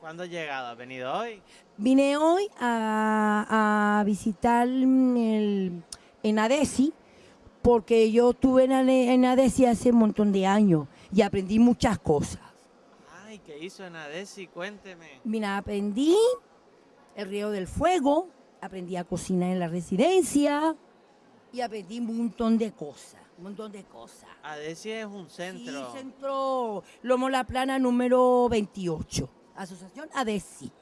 ¿Cuándo has llegado? ¿Has venido hoy? Vine hoy a, a visitar el, en Adesi, porque yo estuve en, en Adesi hace un montón de años y aprendí muchas cosas. Ay, ¿qué hizo en Adesi? Cuénteme. Mira, aprendí el río del fuego, aprendí a cocinar en la residencia y aprendí un montón de cosas, un montón de cosas. Adesi es un centro. Sí, centro Lomo La Plana número 28, Asociación ADESI.